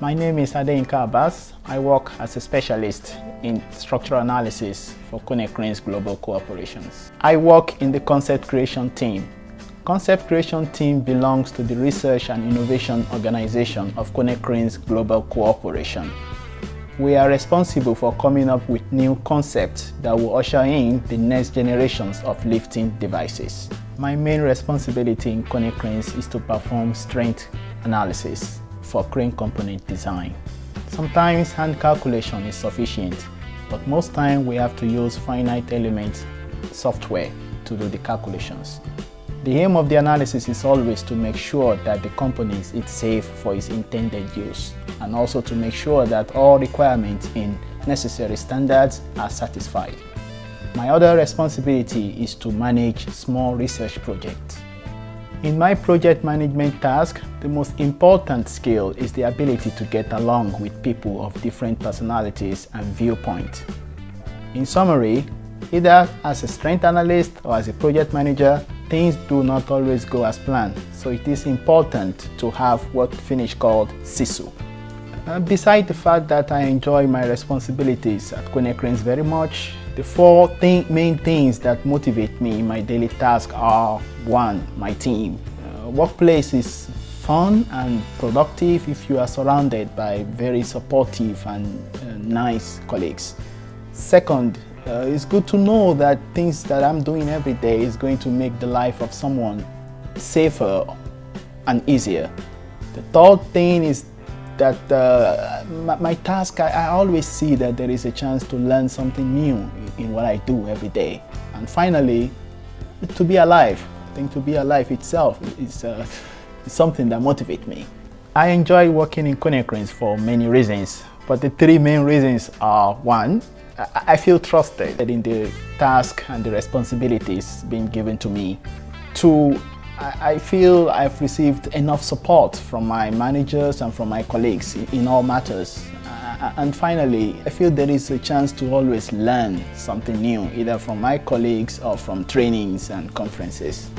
My name is Adeyinka Abbas. I work as a specialist in structural analysis for Konecranes Global Cooperations. I work in the concept creation team. Concept creation team belongs to the research and innovation organization of Konecranes Global Cooperation. We are responsible for coming up with new concepts that will usher in the next generations of lifting devices. My main responsibility in Konecranes is to perform strength analysis for crane component design. Sometimes hand calculation is sufficient, but most time we have to use finite element software to do the calculations. The aim of the analysis is always to make sure that the component is safe for its intended use and also to make sure that all requirements in necessary standards are satisfied. My other responsibility is to manage small research projects. In my project management task, the most important skill is the ability to get along with people of different personalities and viewpoints. In summary, either as a strength analyst or as a project manager, things do not always go as planned, so it is important to have what Finnish called sisu. Uh, beside the fact that I enjoy my responsibilities at Konecranes very much, the four main things that motivate me in my daily task are one, my team. Uh, workplace is fun and productive if you are surrounded by very supportive and uh, nice colleagues. Second, uh, it's good to know that things that I'm doing every day is going to make the life of someone safer and easier. The third thing is that uh, my, my, task, I, I, always see that there is a chance to learn something new in what I do every day. And finally, to be alive. I think to be alive itself is, uh, something that motivates me. I enjoy working in Konecranes for many reasons, but the three main reasons are one, I feel trusted in the task and the responsibilities being given to me. Two, I feel I've received enough support from my managers and from my colleagues in all matters. Uh, and finally, I feel there is a chance to always learn something new, either from my colleagues or from trainings and conferences.